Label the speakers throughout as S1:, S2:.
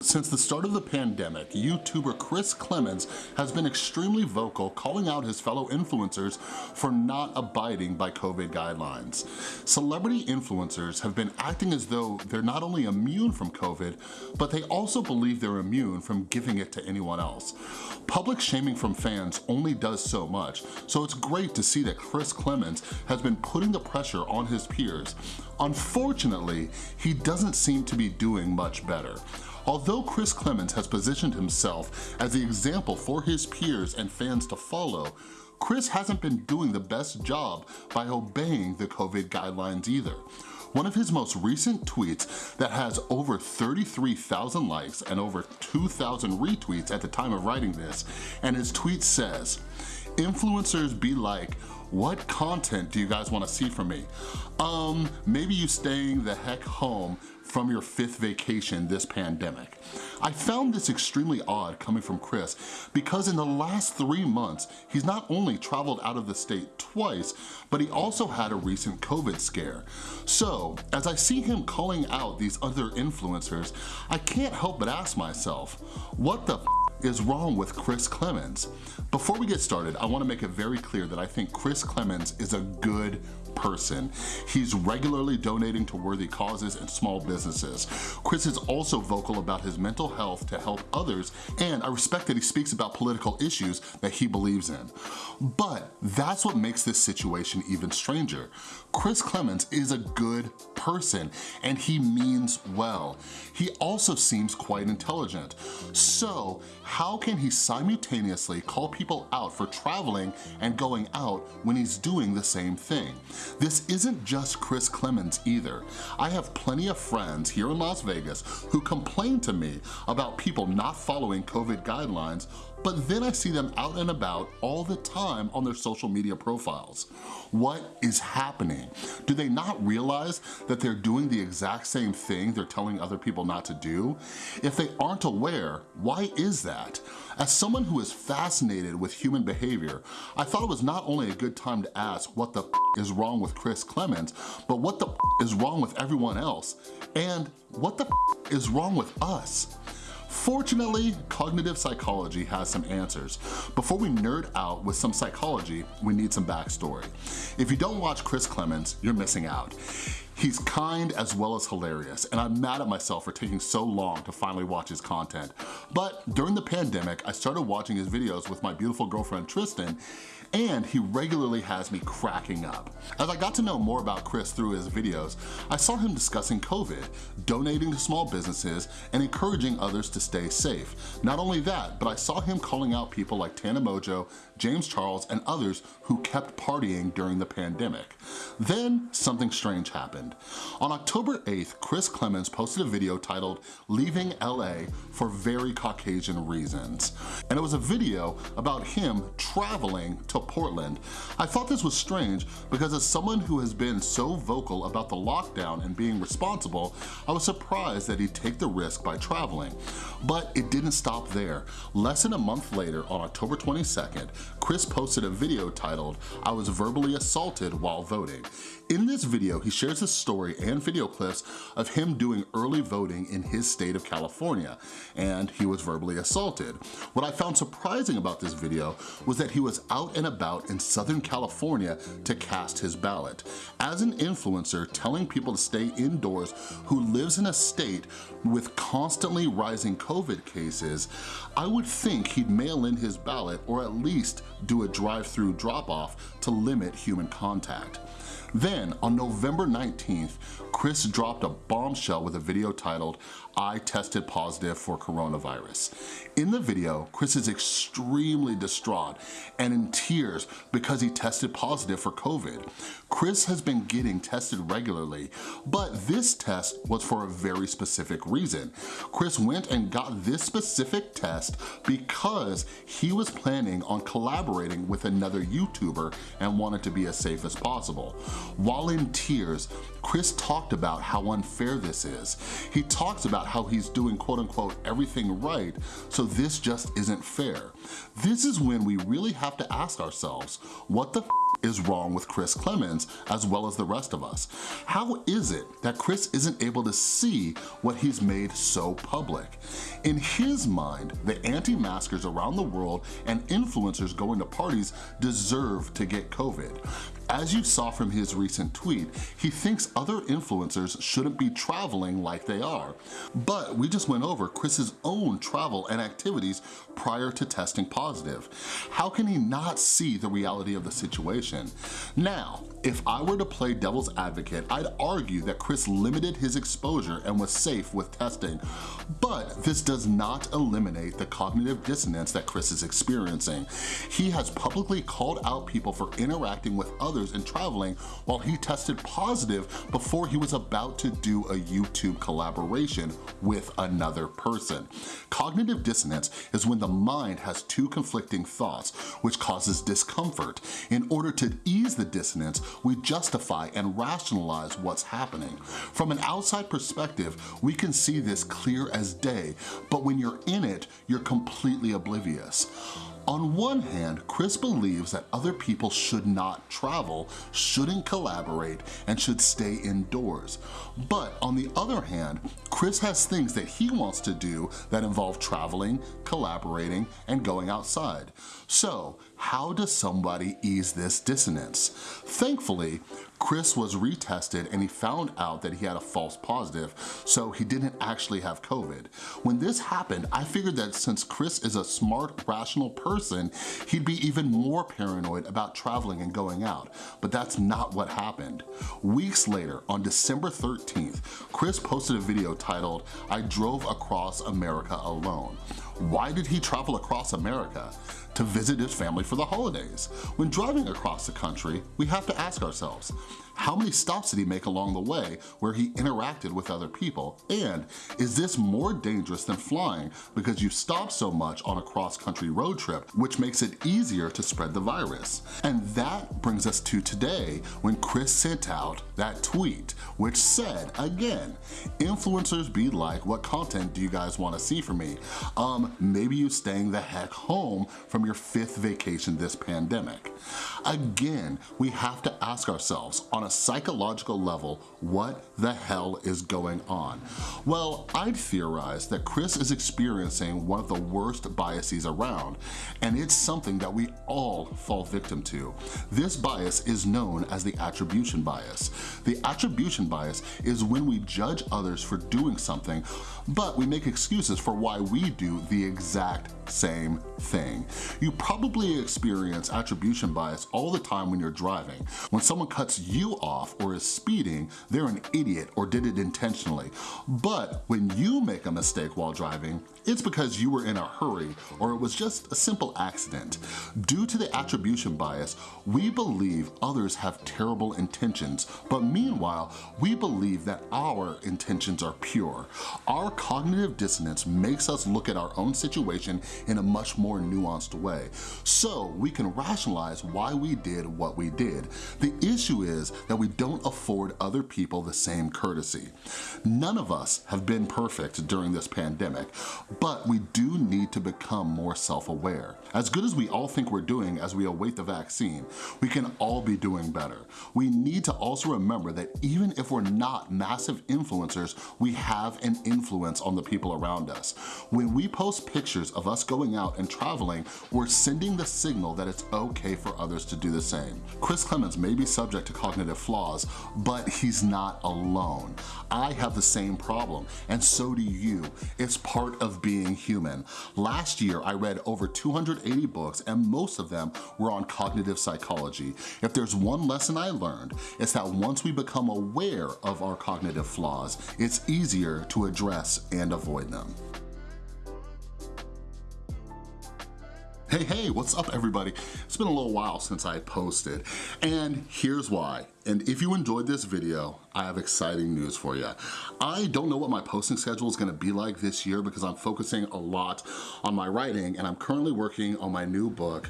S1: Since the start of the pandemic, YouTuber Chris Klemens has been extremely vocal calling out his fellow influencers for not abiding by COVID guidelines. Celebrity influencers have been acting as though they're not only immune from COVID, but they also believe they're immune from giving it to anyone else. Public shaming from fans only does so much, so it's great to see that Chris Klemens has been putting the pressure on his peers. Unfortunately, he doesn't seem to be doing much better. Although Chris Klemens has positioned himself as the example for his peers and fans to follow, Chris hasn't been doing the best job by obeying the COVID guidelines either. One of his most recent tweets that has over 33,000 likes and over 2,000 retweets at the time of writing this, and his tweet says, influencers be like, what content do you guys wanna see from me? Um, maybe you staying the heck home from your fifth vacation this pandemic. I found this extremely odd coming from Chris because in the last three months, he's not only traveled out of the state twice, but he also had a recent COVID scare. So as I see him calling out these other influencers, I can't help but ask myself, what the is wrong with Chris Klemens? Before we get started, I wanna make it very clear that I think Chris Klemens is a good person. He's regularly donating to worthy causes and small businesses. Chris is also vocal about his mental health to help others, and I respect that he speaks about political issues that he believes in. But that's what makes this situation even stranger. Chris Klemens is a good person, and he means well. He also seems quite intelligent. So how can he simultaneously call people out for traveling and going out when he's doing the same thing? This isn't just Chris Klemens either. I have plenty of friends here in Las Vegas who complain to me about people not following COVID guidelines but then I see them out and about all the time on their social media profiles. What is happening? Do they not realize that they're doing the exact same thing they're telling other people not to do? If they aren't aware, why is that? As someone who is fascinated with human behavior, I thought it was not only a good time to ask what the is wrong with Chris Klemens, but what the is wrong with everyone else? And what the is wrong with us? Fortunately, cognitive psychology has some answers. Before we nerd out with some psychology, we need some backstory. If you don't watch Chris Klemens, you're missing out. He's kind as well as hilarious, and I'm mad at myself for taking so long to finally watch his content. But during the pandemic, I started watching his videos with my beautiful girlfriend Tristan, and he regularly has me cracking up. As I got to know more about Chris through his videos, I saw him discussing COVID, donating to small businesses, and encouraging others to stay safe. Not only that, but I saw him calling out people like Tana Mongeau, James Charles, and others who kept partying during the pandemic. Then something strange happened. On October 8th, Chris Klemens posted a video titled Leaving LA for Very Caucasian Reasons. And it was a video about him traveling to Portland. I thought this was strange because as someone who has been so vocal about the lockdown and being responsible, I was surprised that he'd take the risk by traveling. But it didn't stop there. Less than a month later, on October 22nd, Chris posted a video titled, I was verbally assaulted while voting. In this video, he shares a story and video clips of him doing early voting in his state of California, and he was verbally assaulted. What I found surprising about this video was that he was out and about in Southern California to cast his ballot. As an influencer telling people to stay indoors who lives in a state with constantly rising COVID cases, I would think he'd mail in his ballot or at least do a drive-through drop-off to limit human contact. Then, on November 19th, Chris dropped a bombshell with a video titled, I tested positive for coronavirus. In the video, Chris is extremely distraught and in tears because he tested positive for COVID. Chris has been getting tested regularly, but this test was for a very specific reason. Chris went and got this specific test because he was planning on collaborating with another YouTuber and wanted to be as safe as possible. While in tears, Chris talked about how unfair this is. He talks about how he's doing quote unquote everything right, so this just isn't fair. This is when we really have to ask ourselves, what the is wrong with Chris Klemens as well as the rest of us? How is it that Chris isn't able to see what he's made so public? In his mind, the anti-maskers around the world and influencers going to parties deserve to get COVID. As you saw from his recent tweet, he thinks other influencers shouldn't be traveling like they are. But we just went over Chris's own travel and activities prior to testing positive. How can he not see the reality of the situation? Now, if I were to play devil's advocate, I'd argue that Chris limited his exposure and was safe with testing. But this does not eliminate the cognitive dissonance that Chris is experiencing. He has publicly called out people for interacting with others others and traveling while he tested positive before he was about to do a YouTube collaboration with another person. Cognitive dissonance is when the mind has two conflicting thoughts, which causes discomfort. In order to ease the dissonance, we justify and rationalize what's happening. From an outside perspective, we can see this clear as day, but when you're in it, you're completely oblivious. On one hand, Chris believes that other people should not travel, shouldn't collaborate, and should stay indoors. But on the other hand, Chris has things that he wants to do that involve traveling, collaborating, and going outside. So how does somebody ease this dissonance? Thankfully, Chris was retested and he found out that he had a false positive, so he didn't actually have COVID. When this happened, I figured that since Chris is a smart, rational person, he'd be even more paranoid about traveling and going out, but that's not what happened. Weeks later, on December 13th, Chris posted a video titled, I drove across America alone. Why did he travel across America? To visit his family for the holidays. When driving across the country, we have to ask ourselves, how many stops did he make along the way where he interacted with other people? And is this more dangerous than flying because you stop so much on a cross-country road trip, which makes it easier to spread the virus? And that brings us to today when Chris sent out that tweet, which said, again, influencers be like, what content do you guys wanna see from me? Um, maybe you staying the heck home from your fifth vacation this pandemic. Again, we have to ask ourselves on a psychological level, what the hell is going on? Well, I'd theorize that Chris is experiencing one of the worst biases around, and it's something that we all fall victim to. This bias is known as the attribution bias. The attribution bias is when we judge others for doing something, but we make excuses for why we do the exact same thing. You probably experience attribution bias all the time when you're driving. When someone cuts you off or is speeding, they're an idiot or did it intentionally. But when you make a mistake while driving, it's because you were in a hurry or it was just a simple accident. Due to the attribution bias, we believe others have terrible intentions, but meanwhile, we believe that our intentions are pure. Our cognitive dissonance makes us look at our own situation in a much more nuanced way, so we can rationalize why we did what we did. The issue is that we don't afford other people the same courtesy. None of us have been perfect during this pandemic, but we do need to become more self-aware. As good as we all think we're doing as we await the vaccine, we can all be doing better. We need to also remember that even if we're not massive influencers, we have an influence on the people around us. When we post pictures of us going out and traveling, we're sending the signal that it's okay for others to do the same. Chris Klemens may be subject to cognitive flaws, but he's not alone. I have the same problem, and so do you. It's part of being human. Last year, I read over 280 books, and most of them were on cognitive psychology. If there's one lesson I learned, it's that once we become aware of our cognitive flaws, it's easier to address and avoid them. Hey, hey, what's up everybody? It's been a little while since I posted, and here's why. And if you enjoyed this video, I have exciting news for you. I don't know what my posting schedule is gonna be like this year because I'm focusing a lot on my writing and I'm currently working on my new book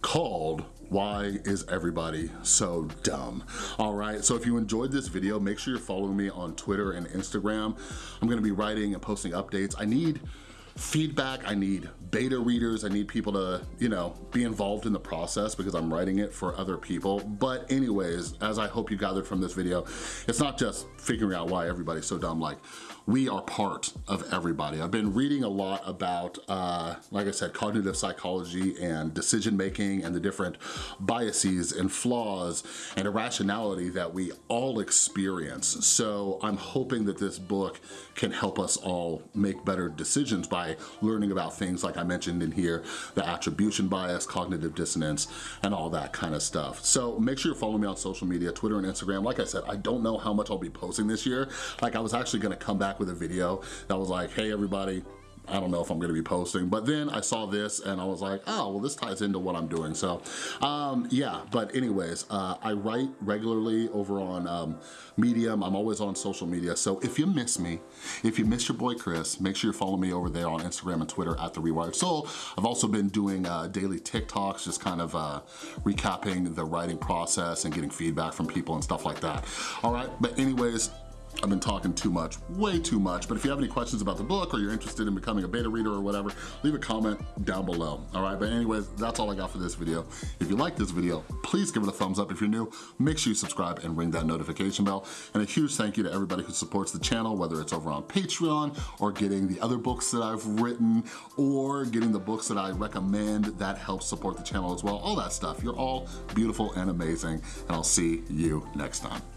S1: called Why is everybody so dumb? All right, so if you enjoyed this video, make sure you're following me on Twitter and Instagram. I'm gonna be writing and posting updates. I need feedback, I need beta readers, I need people to, you know, be involved in the process because I'm writing it for other people. But anyways, as I hope you gathered from this video, it's not just figuring out why everybody's so dumb, like we are part of everybody. I've been reading a lot about, uh, like I said, cognitive psychology and decision making and the different biases and flaws and irrationality that we all experience. So I'm hoping that this book can help us all make better decisions by learning about things like I mentioned in here, the attribution bias, cognitive dissonance, and all that kind of stuff. So make sure you're following me on social media, Twitter and Instagram. Like I said, I don't know how much I'll be posting this year. Like I was actually gonna come back with a video that was like, hey everybody, I don't know if I'm gonna be posting, but then I saw this and I was like, oh, well this ties into what I'm doing. So um, yeah, but anyways, uh, I write regularly over on um, Medium. I'm always on social media. So if you miss me, if you miss your boy Chris, make sure you follow me over there on Instagram and Twitter at The Rewired Soul. I've also been doing uh, daily TikToks, just kind of uh, recapping the writing process and getting feedback from people and stuff like that. All right, but anyways, I've been talking too much, way too much, but if you have any questions about the book or you're interested in becoming a beta reader or whatever, leave a comment down below, all right? But anyways, that's all I got for this video. If you like this video, please give it a thumbs up. If you're new, make sure you subscribe and ring that notification bell. And a huge thank you to everybody who supports the channel, whether it's over on Patreon or getting the other books that I've written or getting the books that I recommend that help support the channel as well, all that stuff. You're all beautiful and amazing, and I'll see you next time.